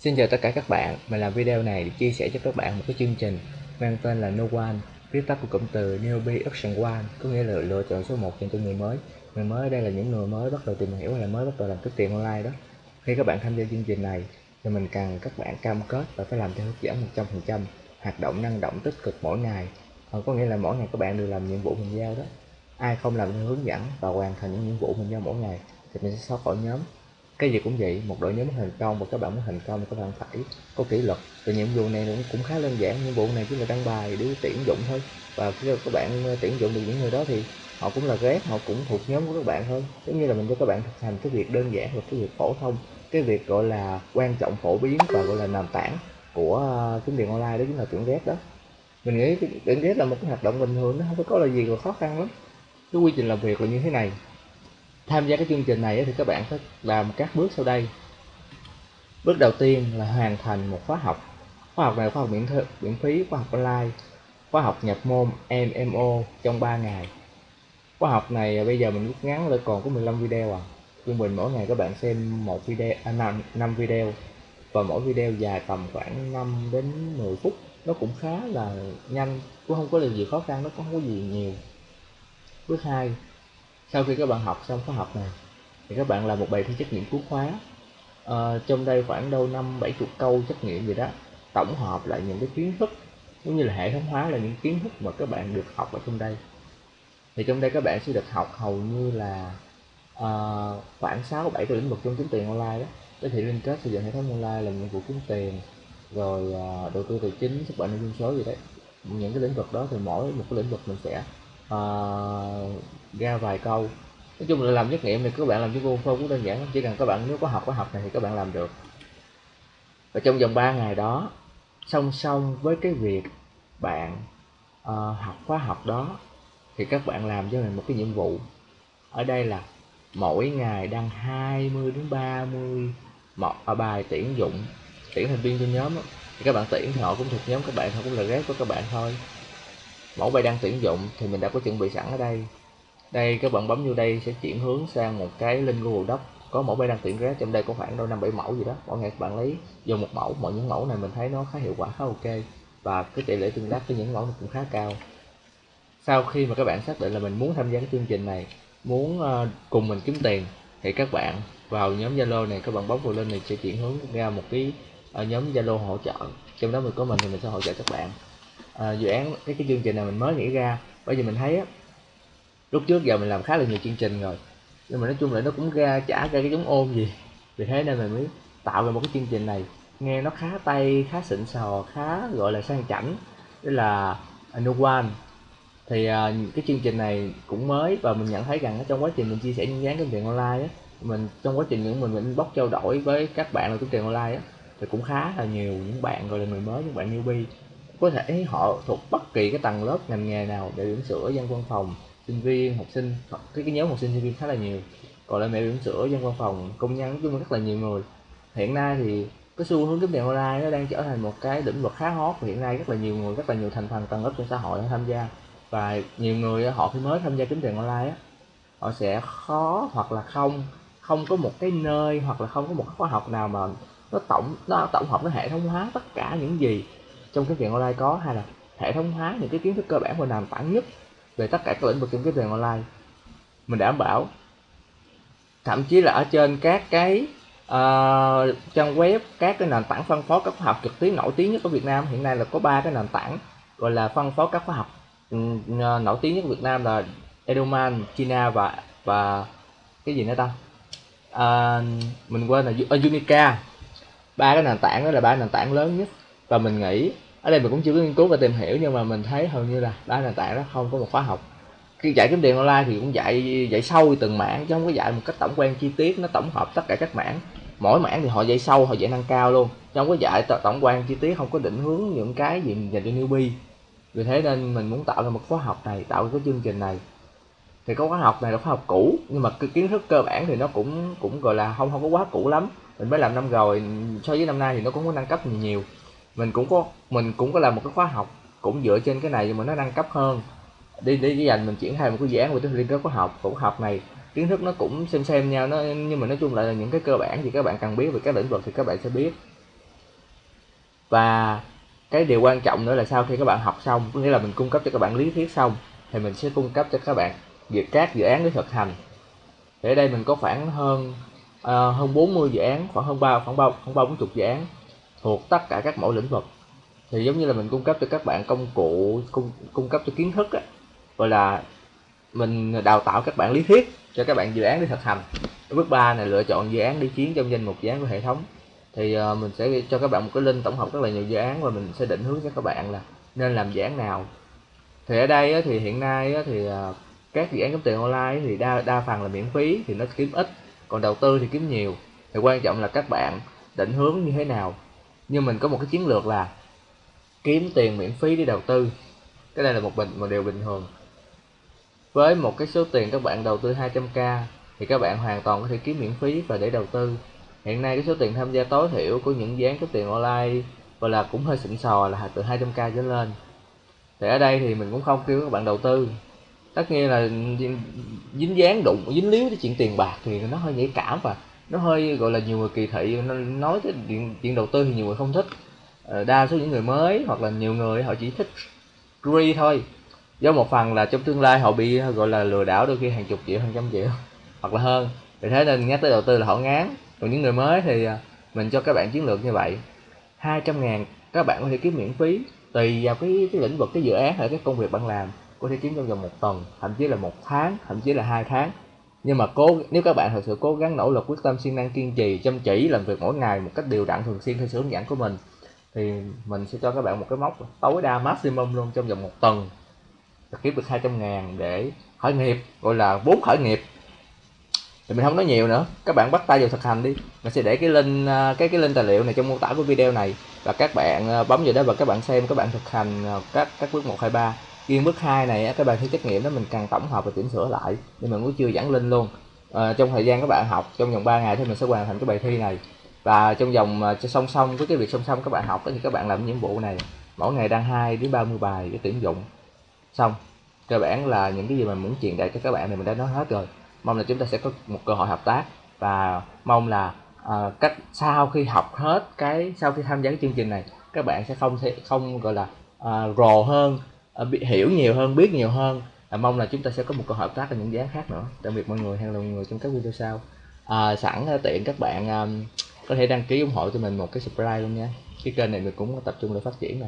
Xin chào tất cả các bạn, mình làm video này để chia sẻ cho các bạn một cái chương trình mang tên là No One, viết tắt của cụm từ Newbie Option One, có nghĩa là lựa chọn số 1 dành cho người mới. Người mới ở đây là những người mới bắt đầu tìm hiểu hay là mới bắt đầu làm kiếm tiền online đó. Khi các bạn tham gia chương trình này thì mình cần các bạn cam kết và phải làm theo hướng dẫn 100%, hoạt động năng động tích cực mỗi ngày. còn có nghĩa là mỗi ngày các bạn đều làm nhiệm vụ mình giao đó. Ai không làm theo hướng dẫn và hoàn thành những nhiệm vụ mình giao mỗi ngày thì mình sẽ xóa khỏi nhóm cái gì cũng vậy một đội nhóm muốn thành công và các bạn muốn thành công thì các bạn phải có kỷ luật. Thì nhiệm vụ này cũng, khá đơn giản nhiệm vụ này chỉ là đăng bài để tuyển dụng thôi. Và khi các bạn ờ, tuyển dụng được những người đó thì họ cũng là ghép họ cũng thuộc nhóm của các bạn thôi. Giống như là mình cho các bạn thực hành cái việc đơn giản và cái việc phổ thông. Cái việc gọi là quan trọng phổ biến và gọi là nền tảng của ờ, kiếm tiền online đó chính là tuyển ghép đó. Mình nghĩ tuyển ghép là một cái hoạt động bình thường nó không có là gì là khó khăn lắm. Cái quy trình làm việc là như thế này tham gia cái chương trình này thì các bạn phải làm các bước sau đây. Bước đầu tiên là hoàn thành một khóa học. Khóa học này khóa học miễn, miễn phí khóa học online khóa học nhập môn MMO trong 3 ngày. Khóa học này à, bây giờ mình rút ngắn lại còn có 15 video à. Trung bình mỗi ngày các bạn xem một video à, 5, 5 video. Và mỗi video dài tầm khoảng 5 đến 10 phút. Nó cũng khá là nhanh cũng không có gì khó khăn nó cũng không có gì nhiều. Bước 2 sau khi các bạn học xong khóa học này thì các bạn làm một bài thi trắc nghiệm cuối khóa. À, trong đây khoảng đâu năm bảy chục câu trắc nghiệm gì đó tổng hợp lại những cái kiến thức cũng như là hệ thống hóa là những kiến thức mà các bạn được học ở trong đây. Thì trong đây các bạn sẽ được học hầu như là uh, khoảng 6 7 cái lĩnh vực trong kiếm tiền online đó. Cái thị liên kết xây dựng hệ thống online làm nhiệm vụ kiếm tiền rồi uh, đầu tư tài chính xuất bản nội dung số gì đấy. Những cái lĩnh vực đó thì mỗi một cái lĩnh vực mình sẽ uh, ra vài câu. Nói chung là làm trắc nghiệm thì các bạn làm với Google phô cũng đơn giản chỉ cần các bạn nếu có học có học này thì các bạn làm được. Và trong vòng 3 ngày đó song song với cái việc bạn uh, học khóa học đó thì các bạn làm cho mình một cái nhiệm vụ. Ở đây là mỗi ngày đăng 20 đến 30 một à, bài tuyển dụng tuyển thành viên trong nhóm đó. thì các bạn tuyển thì họ cũng thuộc nhóm các bạn họ cũng là ghét của các bạn thôi mẫu bài đang tuyển dụng thì mình đã có chuẩn bị sẵn ở đây. Đây các bạn bấm vô đây sẽ chuyển hướng sang một cái link Google Doc. Có mẫu bài đang tuyển ra trong đây có khoảng đâu năm bảy mẫu gì đó. Mỗi ngày các bạn lấy dùng một mẫu, mọi những mẫu này mình thấy nó khá hiệu quả, khá ok. Và cái tỷ lệ tương tác với những mẫu này cũng khá cao. Sau khi mà các bạn xác định là mình muốn tham gia cái chương trình này, muốn ờ, cùng mình kiếm tiền, thì các bạn vào nhóm Zalo này, các bạn bấm vào link này sẽ chuyển hướng ra một cái ờ, nhóm Zalo hỗ trợ. Trong đó mình có mình thì mình sẽ hỗ trợ các bạn à, dự án cái cái chương trình này mình mới nghĩ ra. Bởi vì mình thấy á lúc trước giờ mình làm khá là nhiều chương trình rồi. Nhưng mà nói chung là nó cũng ra chả ra cái giống ôm gì. Vì thế nên mình mới tạo ra một cái chương trình này. Nghe nó khá tay khá xịn sò khá gọi là sang chảnh. Đó là Anuwan thì à, cái chương trình này cũng mới và mình nhận thấy rằng trong quá trình mình chia sẻ những dáng kiếm tiền online á mình trong quá trình những mình mình bóc trao đổi với các bạn làm kiếm tiền online á thì cũng khá là nhiều những bạn gọi là người mới những bạn newbie có thể họ thuộc bất kỳ cái tầng lớp ngành nghề nào để điểm sửa dân văn phòng, sinh viên, học sinh cái cái nhóm học sinh sinh viên khá là nhiều. Còn lại mẹ điểm sửa dân văn phòng, công nhân nói chung rất là nhiều người. Hiện nay thì cái xu hướng kiếm tiền online nó đang trở thành một cái lĩnh vực khá hot và hiện nay rất là nhiều người, rất là nhiều thành phần, tầng lớp trong xã hội tham gia. Và nhiều người, họ khi mới tham gia kiếm tiền online á, họ sẽ khó hoặc là không không có một cái nơi hoặc là không có một khóa học nào mà nó tổng nó tổng hợp, nó hệ thống hóa tất cả những gì trong cái tiền online có hay là hệ thống hóa những cái kiến thức cơ bản và nền tảng nhất về tất cả các lĩnh vực trong cái tiền online? Mình đảm bảo. Thậm chí là ở trên các cái uh, trang web các cái nền tảng phân phối các khóa học trực tuyến nổi tiếng nhất ở Việt Nam hiện nay là có ba cái nền tảng gọi là phân phối các khóa học ừ, nổi tiếng nhất ở Việt Nam là eduman China và và cái gì nữa ta? Uh, mình quên là ờ, Unica. Ba cái nền tảng đó là ba nền tảng lớn nhất và mình nghĩ, ở đây mình cũng chưa có nghiên cứu và tìm hiểu, nhưng mà mình thấy hầu như là đa nền tảng nó không có một khóa học. Khi dạy kiếm tiền online thì cũng dạy dạy sâu từng mảng, chứ không có dạy một cách tổng quan chi tiết, nó tổng hợp tất cả các mảng. Mỗi mảng thì họ dạy sâu, họ dạy nâng cao luôn, chứ không có dạy tổng quan chi tiết, không có định hướng những cái gì dành cho newbie. Vì thế nên mình muốn tạo ra một khóa học này, tạo ra cái chương trình này. Thì có khóa học này là khóa học cũ, nhưng mà cái kiến thức cơ bản thì nó cũng cũng gọi là không không có quá cũ lắm. Mình mới làm năm rồi, so với năm nay thì nó cũng có nâng cấp nhiều nhiều mình cũng có mình cũng có làm một cái khóa học cũng dựa trên cái này nhưng mà nó nâng cấp hơn. Đi đi dành mình triển khai một cái dự án về cái liên kết khóa học khóa học này. Kiến thức nó cũng xem xem nhau nó nhưng mà nói chung lại là những cái cơ bản thì các bạn cần biết về các lĩnh vực thì các bạn sẽ biết. Và cái điều quan trọng nữa là sau khi các bạn học xong có nghĩa là mình cung cấp cho các bạn lý thuyết xong thì mình sẽ cung cấp cho các bạn việc các dự án để thực hành. Thì ở đây mình có khoảng hơn uh, hơn 40 dự án khoảng hơn ba khoảng ba khoảng ba bốn chục dự án thuộc tất cả các mẫu lĩnh vực. Thì giống như là mình cung cấp cho các bạn công cụ cung cung cấp cho kiến thức á, gọi là mình đào tạo các bạn lý thuyết cho các bạn dự án để thực hành. Bước 3 này lựa chọn dự án đi chiến trong danh mục dự án của hệ thống. Thì uh, mình sẽ cho các bạn một cái link tổng hợp rất là nhiều dự án và mình sẽ định hướng cho các bạn là nên làm dự án nào. Thì ở đây á, thì hiện nay á, thì uh, các dự án kiếm tiền online thì đa đa phần là miễn phí thì nó kiếm ít còn đầu tư thì kiếm nhiều. Thì quan trọng là các bạn định hướng như thế nào nhưng mình có một cái chiến lược là kiếm tiền miễn phí để đầu tư. Cái này là một bình một điều bình thường. Với một cái số tiền các bạn đầu tư 200k thì các bạn hoàn toàn có thể kiếm miễn phí và để đầu tư. Hiện nay cái số tiền tham gia tối thiểu của những dự án kiếm tiền online và là cũng hơi xịn sò là từ 200k trở lên. Thì ở đây thì mình cũng không kêu các bạn đầu tư. Tất nhiên là dính dáng đụng, dính líu tới chuyện tiền bạc thì nó hơi nhạy cảm và nó hơi gọi là nhiều người kỳ thị nói tới chuyện, chuyện đầu tư thì nhiều người không thích. Ờ, đa số những người mới hoặc là nhiều người họ chỉ thích free thôi. Do một phần là trong tương lai họ bị gọi là lừa đảo đôi khi hàng chục triệu hàng trăm triệu hoặc là hơn. Vì thế nên nhắc tới đầu tư là họ ngán. Còn những người mới thì à, mình cho các bạn chiến lược như vậy. 200 ngàn các bạn có thể kiếm miễn phí tùy vào cái, cái lĩnh vực cái dự án hay cái công việc bạn làm. Có thể kiếm trong vòng một tuần thậm chí là một tháng thậm chí là hai tháng nhưng mà cố, nếu các bạn thật sự cố gắng nỗ lực, quyết tâm siêng năng kiên trì, chăm chỉ, làm việc mỗi ngày một cách đều đặn thường xuyên theo sự hướng dẫn của mình, thì mình sẽ cho các bạn một cái mốc tối đa maximum luôn trong vòng một tuần. Kiếm được 200 ngàn để khởi nghiệp, gọi là vốn khởi nghiệp. Thì mình không nói nhiều nữa. Các bạn bắt tay vào thực hành đi. Mình sẽ để cái link à, cái cái link tài liệu này trong mô tả của video này. Và các bạn à, bấm vào đó và các bạn xem, các bạn thực hành à, các các bước 1 2 3 riêng bước 2 này các bạn thi trắc nghiệm đó mình cần tổng hợp và chỉnh sửa lại nhưng mình cũng chưa dẫn lên luôn. À, trong thời gian các bạn học trong vòng 3 ngày thì mình sẽ hoàn thành cái bài thi này. Và trong vòng ờ, song song với cái việc song song các bạn học thì các bạn làm nhiệm vụ này mỗi ngày đăng 2 đến 30 bài để tuyển dụng. Xong cơ bản là những cái gì mà muốn truyền đạt cho các bạn thì mình đã nói hết rồi. Mong là chúng ta sẽ có một cơ hội hợp tác và mong là à, cách sau khi học hết cái sau khi tham gia cái chương trình này các bạn sẽ không thể không gọi là à, rồ hơn Ờ, bị hiểu nhiều hơn biết nhiều hơn. À, mong là chúng ta sẽ có một cơ hội hợp tác ở những dự án khác nữa. Tạm biệt mọi người hẹn gặp mọi người trong các video sau. À, sẵn ờ, tiện các bạn um, có thể đăng ký ủng hộ cho mình một cái subscribe luôn nha. Cái kênh này mình cũng tập trung để phát triển nè.